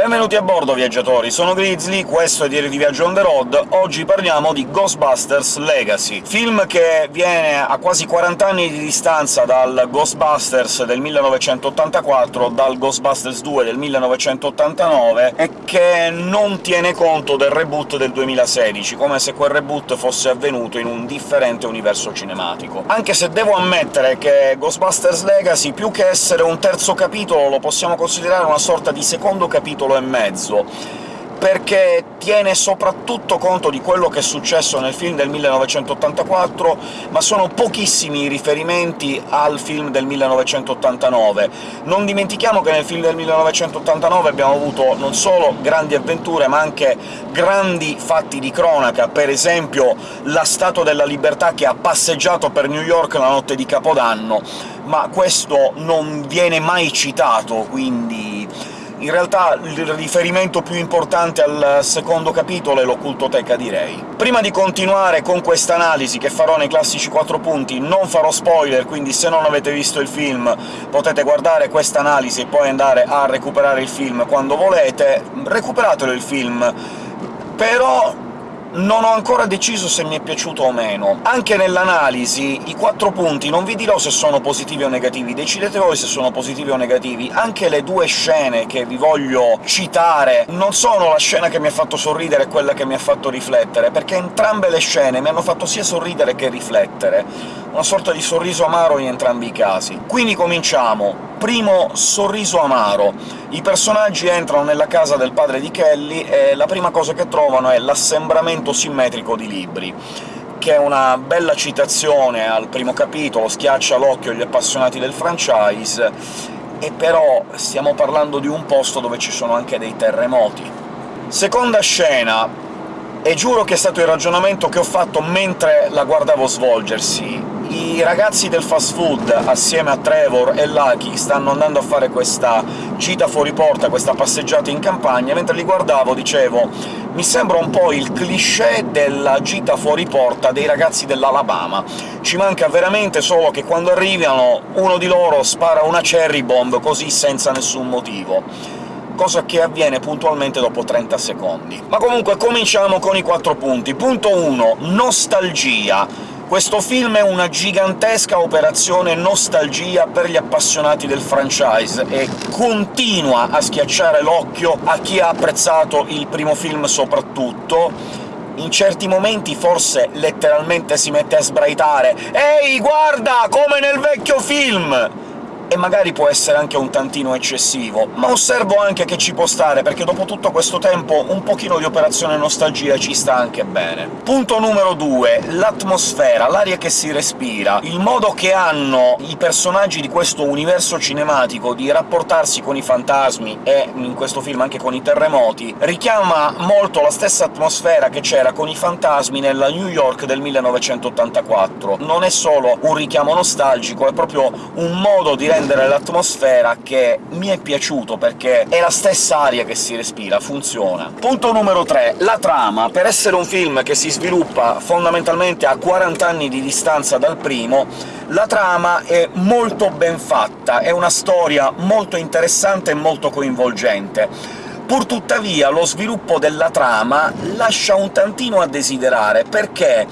Benvenuti a bordo, viaggiatori! Sono Grizzly, questo è Diario di Viaggio on the road. Oggi parliamo di Ghostbusters Legacy, film che viene a quasi 40 anni di distanza dal Ghostbusters del 1984, dal Ghostbusters 2 del 1989, e che non tiene conto del reboot del 2016, come se quel reboot fosse avvenuto in un differente universo cinematico. Anche se devo ammettere che Ghostbusters Legacy, più che essere un terzo capitolo, lo possiamo considerare una sorta di secondo capitolo capitolo e mezzo, perché tiene soprattutto conto di quello che è successo nel film del 1984, ma sono pochissimi i riferimenti al film del 1989. Non dimentichiamo che nel film del 1989 abbiamo avuto non solo grandi avventure, ma anche grandi fatti di cronaca, per esempio la Statua della Libertà che ha passeggiato per New York la notte di Capodanno, ma questo non viene mai citato, quindi in realtà il riferimento più importante al secondo capitolo è l'occultoteca, direi. Prima di continuare con questa analisi, che farò nei classici 4 punti, non farò spoiler, quindi se non avete visto il film potete guardare questa analisi e poi andare a recuperare il film quando volete. Recuperatelo il film, però non ho ancora deciso se mi è piaciuto o meno. Anche nell'analisi i quattro punti non vi dirò se sono positivi o negativi, decidete voi se sono positivi o negativi. Anche le due scene che vi voglio citare non sono la scena che mi ha fatto sorridere e quella che mi ha fatto riflettere, perché entrambe le scene mi hanno fatto sia sorridere che riflettere. Una sorta di sorriso amaro in entrambi i casi. Quindi cominciamo primo sorriso amaro. I personaggi entrano nella casa del padre di Kelly e la prima cosa che trovano è l'assembramento simmetrico di libri che è una bella citazione al primo capitolo, schiaccia l'occhio agli appassionati del franchise, e però stiamo parlando di un posto dove ci sono anche dei terremoti. Seconda scena, e giuro che è stato il ragionamento che ho fatto mentre la guardavo svolgersi i ragazzi del fast food, assieme a Trevor e Lucky, stanno andando a fare questa gita fuori porta, questa passeggiata in campagna, mentre li guardavo dicevo «mi sembra un po' il cliché della gita fuori porta dei ragazzi dell'Alabama». Ci manca veramente solo che quando arrivano uno di loro spara una cherry bomb, così senza nessun motivo cosa che avviene puntualmente dopo 30 secondi. Ma comunque cominciamo con i quattro punti. Punto 1. Nostalgia. Questo film è una gigantesca operazione nostalgia per gli appassionati del franchise e continua a schiacciare l'occhio a chi ha apprezzato il primo film soprattutto, in certi momenti forse letteralmente si mette a sbraitare «Ehi, guarda, come nel vecchio film!» E magari può essere anche un tantino eccessivo, ma osservo anche che ci può stare, perché dopo tutto questo tempo un pochino di operazione nostalgia ci sta anche bene. Punto numero 2. L'atmosfera, l'aria che si respira, il modo che hanno i personaggi di questo universo cinematico di rapportarsi con i fantasmi, e in questo film anche con i terremoti, richiama molto la stessa atmosfera che c'era con i fantasmi nella New York del 1984. Non è solo un richiamo nostalgico, è proprio un modo di rendere rendere l'atmosfera che mi è piaciuto, perché è la stessa aria che si respira, funziona. Punto numero 3. La trama. Per essere un film che si sviluppa fondamentalmente a 40 anni di distanza dal primo, la trama è molto ben fatta, è una storia molto interessante e molto coinvolgente. Purtuttavia lo sviluppo della trama lascia un tantino a desiderare, perché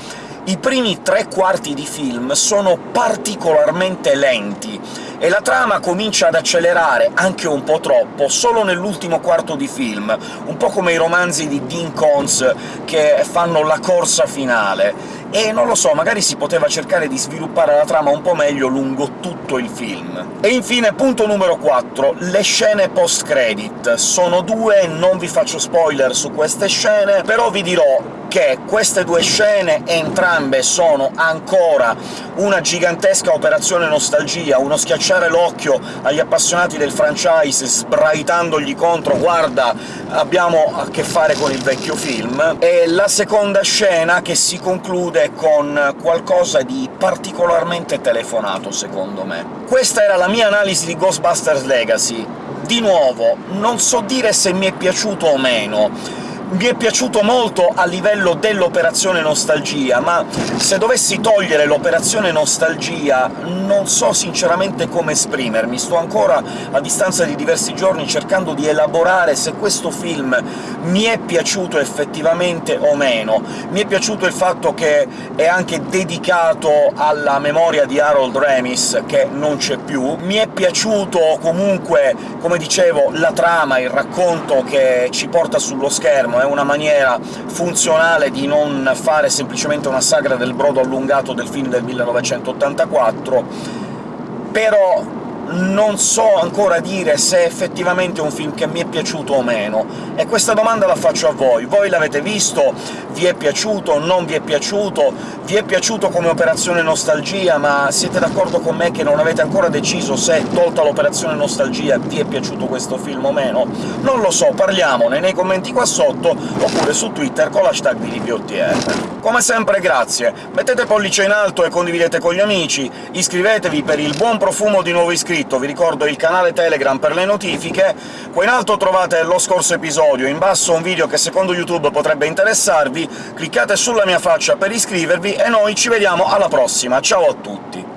i primi tre quarti di film sono particolarmente lenti, e la trama comincia ad accelerare, anche un po' troppo, solo nell'ultimo quarto di film, un po' come i romanzi di Dean Cons che fanno la corsa finale, e non lo so, magari si poteva cercare di sviluppare la trama un po' meglio lungo tutto il film. E infine, punto numero 4, le scene post-credit. Sono due, non vi faccio spoiler su queste scene, però vi dirò che queste due scene entrambe sono ancora una gigantesca operazione nostalgia, uno schiacciare l'occhio agli appassionati del franchise sbraitandogli contro «guarda, abbiamo a che fare con il vecchio film», e la seconda scena che si conclude con qualcosa di particolarmente telefonato, secondo me. Questa era la mia analisi di Ghostbusters Legacy. Di nuovo, non so dire se mi è piaciuto o meno, mi è piaciuto molto a livello dell'operazione nostalgia, ma se dovessi togliere l'operazione nostalgia non so sinceramente come esprimermi. Sto ancora, a distanza di diversi giorni, cercando di elaborare se questo film mi è piaciuto effettivamente o meno. Mi è piaciuto il fatto che è anche dedicato alla memoria di Harold Ramis, che non c'è più. Mi è piaciuto comunque, come dicevo, la trama, il racconto che ci porta sullo schermo, è una maniera funzionale di non fare semplicemente una sagra del brodo allungato del film del 1984, però non so ancora dire se è effettivamente un film che mi è piaciuto o meno, e questa domanda la faccio a voi. Voi l'avete visto? Vi è piaciuto? Non vi è piaciuto? Vi è piaciuto come operazione nostalgia, ma siete d'accordo con me che non avete ancora deciso se, tolta l'operazione nostalgia, vi è piaciuto questo film o meno? Non lo so, parliamone nei commenti qua sotto, oppure su Twitter con l'hashtag di DPOTR. Come sempre grazie, mettete pollice in alto e condividete con gli amici, iscrivetevi per il buon profumo di nuovi iscritti iscritto, vi ricordo il canale Telegram per le notifiche, qua in alto trovate lo scorso episodio, in basso un video che secondo YouTube potrebbe interessarvi, cliccate sulla mia faccia per iscrivervi e noi ci vediamo alla prossima, ciao a tutti!